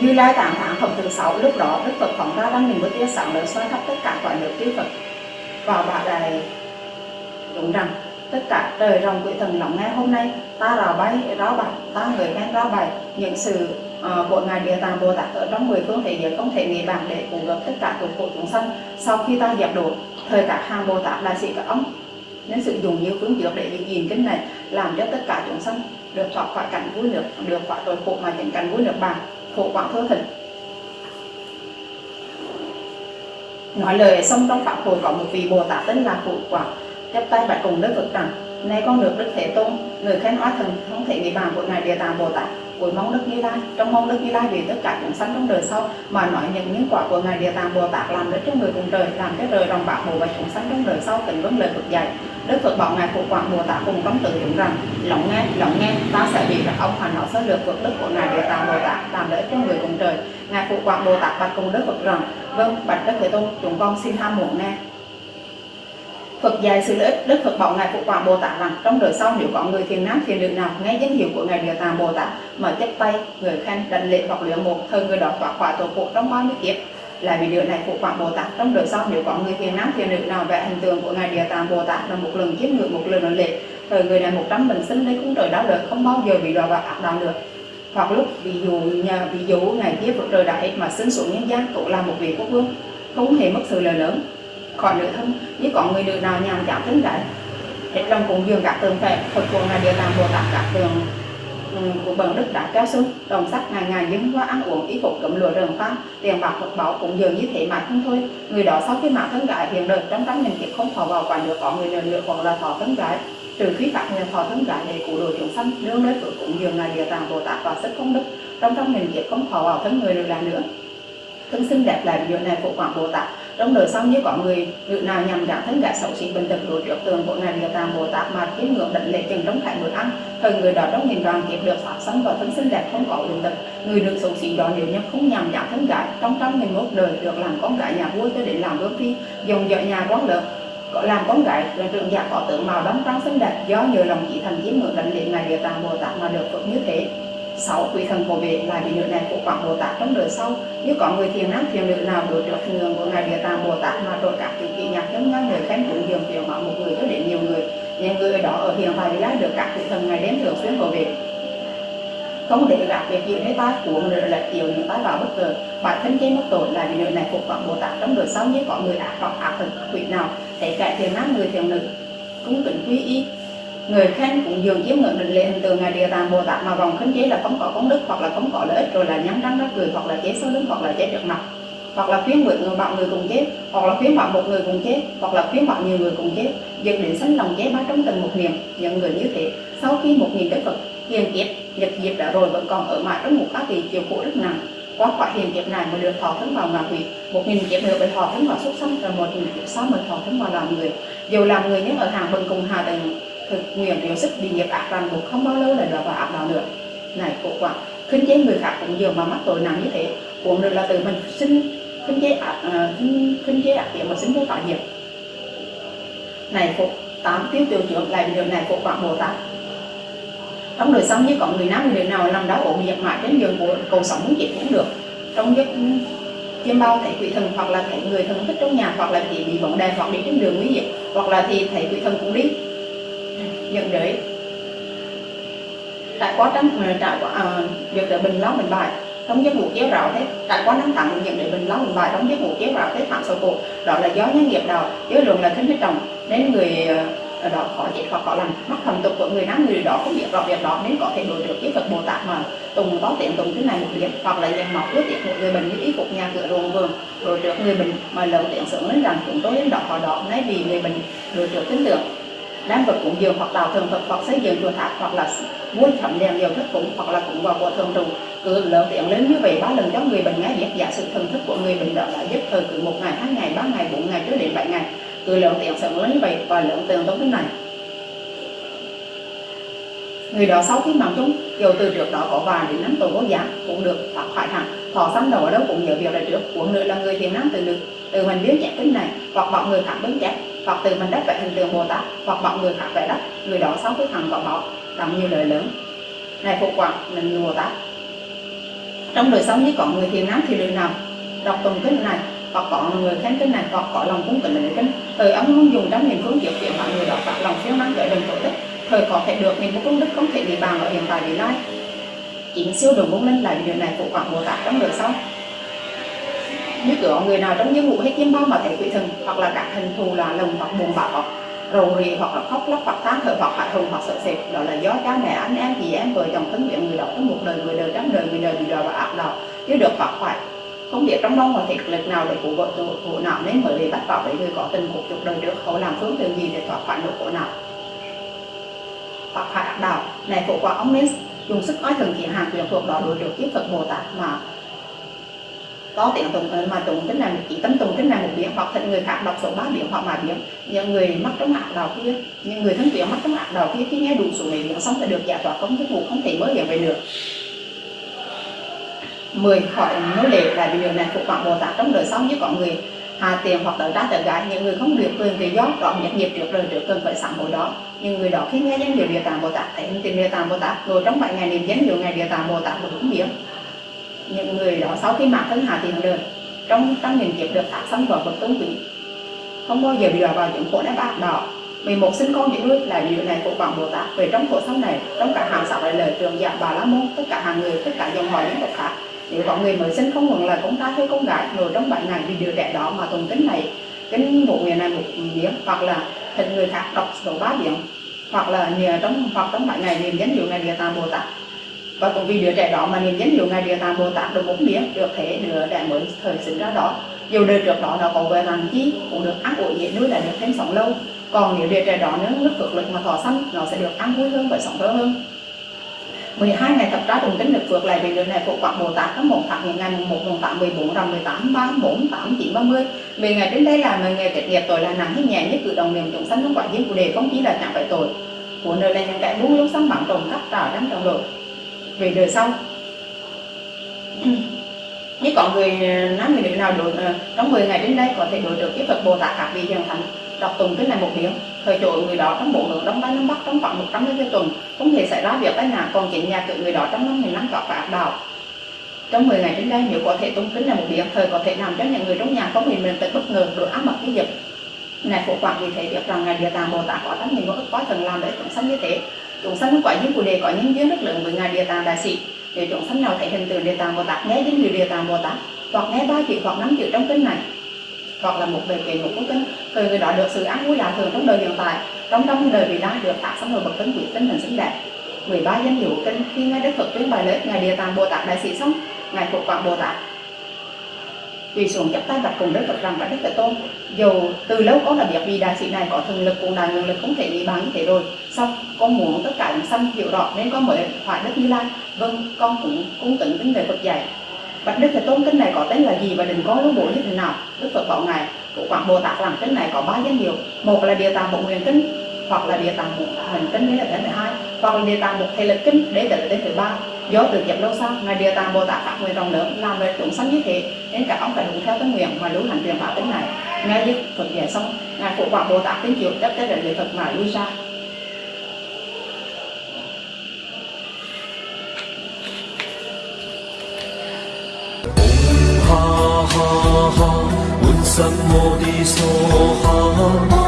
Như Lai tạng tháng phẩm thứ sáu lúc đó Đức Phật phóng ra đăng mình bức tia sáng lớn xoay khắp tất cả cõi nước chư Phật. Vào bả đại đúng rằng tất cả trời rồng quỷ thần lắng nghe hôm nay ta là bay ráo bạch ta người nghe ráo bày những sự uh, của ngài địa tạng bồ tát ở trong mười phương thế giới không thể nghĩ bàn để cứu gấp tất cả tội khổ chúng sanh. Sau khi ta dẹp đổ thời các hàng bồ tát là sĩ các ông. Nên sử dụng nhiều phương dược để giữ gìn kinh này, làm cho tất cả chúng sanh được thoát khỏi cảnh vui nước, được khỏi tội khổ mà chẳng cảnh vui nước bàn khổ quảng thơ thịnh nói lời xong trong pháp hội có một vị bồ tát tên là phụ quảng, chắp tay bạch cùng đức phật rằng nay con được đức thế tôn, người khen hóa thần, không thể bị bàn của ngài địa tạng bồ tát. Cuối mong đức như lai, trong mong đức như lai vì tất cả chúng sanh trong đời sau mà nói những những quả của ngài địa tạng bồ tát làm để cho người cùng trời, làm cho trời đồng bạc bộ và chúng sanh trong đời sau tình vấn lời phật dạy. Đức phật bảo ngài phụ quảng bồ tát cùng trong tự chúng rằng lắng nghe lắng nghe, ta sẽ bị các ông hoàn hảo sơ lược phật đức của ngài địa tạng bồ tát làm lợi cho người cùng trời. Ngài phụ quảng bồ tát bạch cùng đức phật rằng vâng bạch đức thế tôn, chúng con xin ham muốn nghe. Phật dạy sự lợi ích, Đức Phật bảo Ngài Phụ Quảng Bồ Tát rằng trong đời sau nếu có người thiền nam thiền nữ nào nghe danh hiệu của Ngài Địa Tạng Bồ Tát mà chấp tay, người khen, đảnh lễ hoặc luyện một thời người đó thoát khỏi tổ phụ trong bao nhiêu kiếp lại vì điều này Phụ Quảng Bồ Tát. Trong đời sau nếu có người thiền nam thiền nữ nào vẽ hình tượng của Ngài Địa Tạng Bồ Tát là một lần chiếm người một lần đảnh lễ thời người này một trăm bình sinh lấy cũng trời đó đời không bao giờ bị đọa vào ác đạo được hoặc lúc ví dụ nhà ví dụ ngày kia vượt trời đại mà sinh xuống nhân gian tổ làm một vị quốc vương không hề mất sự lời lớn khỏi nữ thân. Như có người nữ nào nhàn chán thân đấy, hết lòng cúng dường các tượng phật phật ừ, của là địa tạng bồ tát các tượng của bậc đức đã kéo xuống đồng sắc ngày ngày dâng hoa ăn uống, y phục cấm lụa rừng phan tiền bạc vật bảo cũng dường như thế mà không thôi. Người đó sau khi mạng thân gái hiện đời, trong trăm nghìn kiếp không thọ vào quả được có người nào nữa còn là thọ thân gái. Trừ khi các nhà thọ thân gái để cứu đồ chúng sanh nương nơi phật cũng dường là địa tạng bồ tát và sức công đức, trong trăm nghìn kiếp không thọ vào thân người được là nữa. Thân xinh đẹp là điều này của quảng bồ tát trong đời sau như có người nữ nào nhằm giảm thân gã xấu xí bệnh tật đối trước tường của ngài địa tạng bồ tát mà kiếm ngược định lệ chừng trong khải bữa ăn, thời người đó trong nghìn đoàn kiếp được phát sanh và thân xinh đẹp không có bệnh tật. Người được xấu xí đó nếu như không nhằm giảm thân gái, trong trăm nghìn một đời được làm con gái nhà vua cho đến làm vương phi dùng vợ nhà quán lớn có làm con gái là trường giả có tượng màu đóng trắng xinh đẹp, do nhờ lòng chỉ thành chiếm ngược định lệ ngài địa tạng bồ tát mà được phật như thế sáu, quỷ thần của vệ là vị nữ này của quảng bồ tát. Trong đời sau, như có người thiền nam thiền nữ nào đối trước thường của ngài địa tạng bồ tát mà rồi các vị kỹ nhạc giống ngang người khen cũng dường tiểu họ một người cho đến nhiều người. Những người đó ở hiện tại lai được các vị thần ngày đến thường xuyên của vệ không để gặp việc gì thế ta, của người là tiểu những tái vào bất ngờ. Bản thân trên mất tội là vì nữ này phục quảng bồ tát. Trong đời sau, như có người ác hoặc ác thần quỷ nào, thấy cả thiền nam người thiền nữ cũng kính quý y người khen cũng dường chiếm ngưỡng định lệ hình tượng ngài địa tạng bồ tát mà vòng khấn chế là cống cỏ công đức hoặc là cống cỏ lợi ích, rồi là nhắm răng ra cười hoặc là chế số lớn hoặc là chế trước mặt. Hoặc là khuyến nguyện người bạn người cùng chết hoặc là khuyến bạn một người cùng chết hoặc là khuyến bạn nhiều người cùng chết dựng đến sánh lòng chế ba trong từng một niệm, những người như thế, sau khi một nghìn đức phật, hiền kiếp, nhật diệp đã rồi vẫn còn ở mãi trong một ác thì chiều khổ rất nặng. Qua khỏi hiền kiếp này mới được thọ thân vào ngạ quỷ. Một nghìn kiếp nữa mới thọ thân vào xuất sanh, rồi một nghìn kiếp sau mới thọ thân vào làm người. Dù làm người nhưng ở hàng bần cùng hà tầng thực nguyện điều sức bị nghiệp ác ràng buộc không bao lâu là đọa vào ác đạo nữa. Này khổ quả khinh chế người khác cũng dường mà mắc tội nặng như thế. Cũng được là từ mình sinh khinh chế ác à, uh, khinh, khinh chế ác điểm mà sinh vô tạo nghiệp. Này phục tám tiêu tiêu trưởng lại điều này phục quả bồ tát. Trong đời sống như có người nam người nào làm đau ổn giật mãi đến giường của cầu sống muốn chết cũng được. Trong giấc chiêm bao thấy quỷ thần hoặc là thấy người thân thích trong nhà hoặc là thì bị bóng đèn hoặc đi trên đường nguy hiểm hoặc là thì thấy quỷ thần cũng đi nhận đấy tại có trắng ờ, tại qua à, việc để bình lóng bình bài đóng giấc ngủ kéo rào thế tại có nắng tặng nhận để bình lóng bình bài đóng giấc ngủ kéo rào thế phạm sầu cổ. Đó là do nhân nghiệp đầu với luận là khinh hết trồng nên người ở đó khó chết hoặc khó lành. Mắc thần tục của người nam người đó không biết rõ việc đó nên có thể đối được với Phật Bồ Tát mà. Tùng có tiện tùng thứ này một điểm hoặc là dàn mọc ước tiện một người bệnh như ý phục nhà cửa ruộng vườn đối được người bệnh mà lợi tiện sướng lên rằng chúng tôi đến đó họ đó nay vì người bệnh đối được tin tưởng đám vật cúng dường hoặc tạo thường thực hoặc xây dựng chùa tháp, hoặc là muôn phẩm đèn dầu thức cúng, hoặc là cúng vào của thường trụ. Cứ lớn tiện lớn như vậy, ba lần cho người bệnh ngay biết giả sự thần thức của người bệnh đó là giúp thời cứ một ngày, hai ngày, ba ngày, bốn ngày cho đến bảy ngày. Cứ lượng tiện sợ lớn như vậy và lượng tiền trong thế này. Người đó sau khi mạng chúng dù từ trước đó có vài đến năm tuổi vô giá, cũng được thoát khỏi hẳn. Thọ sanh đầu ở đâu cũng nhớ việc là trước. Của nữa là người thiền nam từ được từ mình biết chạy kinh này, hoặc bọn người khác bến chặt hoặc từ mình đất vẽ hình tượng bồ tát hoặc mọi người khác vẽ đất, người đó sau cái thằng có bảo đóng nhiều lời lớn. Này phụ quả mình bồ tát. Trong đời sống như có người thiền nám thì đời nào? Đọc tùng kinh này, hoặc có người khen kinh này, hoặc có lòng cung kính lễ kinh. Thời ông không dùng trong niềm phương diệu kiện mọi người đọc phát lòng siêu năng gợi đồng tổ đức thời có thể được niềm công đức không thể bị bàn ở hiện tại vị lai chính siêu đường bốn linh là điều này phụ quảng bồ tát trong đời sau nếu cửa người nào trong giấc ngủ hay chiêm bao mà thấy quỷ thần, hoặc là các hình thù là lồng hoặc buồn bã hoặc rầu rì hoặc là khóc lóc hoặc than thở hoặc hạ hùng hoặc sợ sệt, đó là do cha mẹ, anh em, chị em, vợ chồng, thân nguyện người đó trong một đời, người đời trăm đời, người đời bị đọa và ác đạo chứ được hoặc phải không biết trong đông và thiệt lực nào để cứu vợ tội khổ não nên mới bị bắt vào với người có tình cuộc chục đời trước họ làm phương tiện gì để thoát khỏi nỗi khổ nào? Hoặc hạ ác đạo này, phụ quả ông nên dùng sức oai thần kiện hàng quyền thuộc đó đối được kiếp phật bồ tát mà có tiếng tụng ờ, mà tụng tính là chỉ tâm tụng tính là một biến hoặc thịnh người khác đọc số ba biến hoặc mà biến những người mắc trong ác đạo kia những người thân quyến mắc trong ác đạo kia, khi nghe đủ số này biến xong sẽ được giải thoát, không thức vụ không thể mới hiểu về được. 10 khỏi nô lệ là điều này phục vọng Bồ Tát trong đời sau. Như có người hà tiền hoặc tới ra tới gái những người không được quyền tự do đó nhận nghiệp trước đời trước cần phải sẵn hồi đó. Nhưng người đó khi nghe danh hiệu địa tạng bồ tát, thấy hình tiền địa tạng bồ tát rồi trong bảy ngày niệm danh hiệu ngày địa tạng bồ tát một đúng biến những người đó sau khi mạng thân hạ tiền đời trong tăng nghìn kiếp được thác sanh vào bậc tôn quý. Không bao giờ bị đọa vào những khổ đá bạc đỏ vì một sinh con những đuôi là điều này của quảng bồ tát, về trong khổ sống này, trong cả hàng sáu lời trường dạng bà la môn, tất cả hàng người, tất cả dòng họ những tộc khác. Nếu có người mới sinh không luận là con trai hay con gái ngồi trong bảy ngày vì đứa trẻ đó mà tùng kính này kính bộ người này một miếng hoặc là thịnh người khác đọc số ba biến hoặc là nhờ trong, hoặc trong bảy ngày niềm danh hiệu ngày địa tạng bồ tát và cũng vì đứa trẻ đó mà niệm danh hiệu ngài địa tạng bồ tát được bốn biến được thế đứa trẻ mới thời sinh ra đó. Dù đời trước đó nó có về làm chi cũng được ăn uống dễ nuôi là được thêm sống lâu. Còn nếu đứa trẻ đó nếu nước phước lực mà thọ sanh nó sẽ được ăn vui hơn và sống lâu hơn. 12 ngày thập trái đồng tính được phước lại vì điều này phụ quạt Bồ Tát có một tháng những ngày mùng 1, mùng 8, 14, rằm 18, 3, 4, 8, 9, 30 10 ngày đến đây là 10 ngày kết nghiệp tội là nặng hay nhẹ nhất cử đồng niệm chúng sanh trong quả duyên của đề không chỉ là chẳng phải tội. Của nơi là những kẻ buông lúc sắm bằng trồng cắt trả đám trồng đội về đời sau. Như có người ờ, nam người nữ nào đổi ờ, trong 10 ngày đến đây có thể đổi được cái Phật Bồ Tát các vị hiền thánh, đọc tùng cái này một tiếng thời chỗ người đó trong bộ hướng đông tây nam bắc, trong khoảng 100 cái tuần, không thể xảy ra việc tai nạn, còn chính nhà cửa người đó trong năm nghìn năm gặp và đạo. Trong 10 ngày đến đây, nếu có thể tung kính là một biến thời có thể làm cho những người trong nhà có mình mình tự bất ngờ đổi áp mật cái dịch này phụ quản vì thế biết rằng ngài địa tạng bồ tát có tất nhiên có ức quá thần làm để chúng sống như thế chúng sanh quả duyên của đề có nhân duyên rất lớn với ngài địa tạng đại sĩ. Để chúng sanh nào thấy hình tượng địa tạng bồ tát, nghe đến người địa tạng bồ tát, hoặc nghe ba chữ hoặc năm chữ trong kinh này, hoặc là một bề kệ một của kinh thời người đó được sự an vui lạ thường trong đời hiện tại, trong trong đời vị lai được tác sống hồi bậc tân quý, tinh thần xứng đẹp 13 danh hiệu kinh khi ngài đức phật tuyên bài lễ ngài địa tạng bồ tát đại sĩ xong, ngài phục quảng bồ tát quỳ xuống chắp tay bạch cùng đức phật rằng bạch đức thế tôn dù từ lâu con đã biết vì đại sĩ này có thần lực cùng đại nguồn lực không thể bị bằng như thế rồi. Xong con muốn tất cả những sanh hiểu rõ nên con mới hỏi đức như lai. Vâng con cũng cung kính kính về phật dạy. Bạch Đức Thế Tôn kinh này có tên là gì và đừng có lúc bổ như thế nào? Đức Phật bảo ngài của Quảng Bồ Tát rằng kinh này có ba danh hiệu, một là địa tạng bộ nguyện kinh, hoặc là địa tạng hành kinh đến đến thứ hai. Hoặc là địa tạng một thầy lực kinh đến đến thứ ba. Do từ kiếp lâu sau ngài địa tạng bồ tát phát nguyện rộng lớn, làm về chúng sanh như thế, nên cả ông phải đúng theo tâm nguyện mà lưu hành truyền bảo tính này. Ngài dứt phật về xong, ngài phụ quả bồ tát tiến chịu chấp tới đến lễ phật mà lui ra ha ha ha un sam mô đi so ha.